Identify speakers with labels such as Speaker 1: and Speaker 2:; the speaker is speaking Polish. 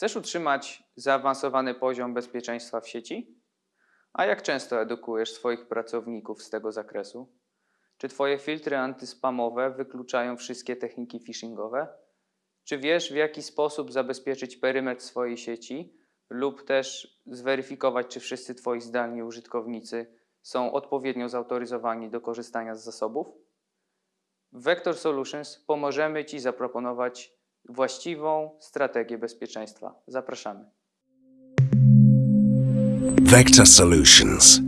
Speaker 1: Chcesz utrzymać zaawansowany poziom bezpieczeństwa w sieci? A jak często edukujesz swoich pracowników z tego zakresu? Czy Twoje filtry antyspamowe wykluczają wszystkie techniki phishingowe? Czy wiesz, w jaki sposób zabezpieczyć perymetr swojej sieci lub też zweryfikować, czy wszyscy Twoi zdalni użytkownicy są odpowiednio zautoryzowani do korzystania z zasobów? W Vector Solutions pomożemy Ci zaproponować właściwą strategię bezpieczeństwa. Zapraszamy.
Speaker 2: Vector Solutions.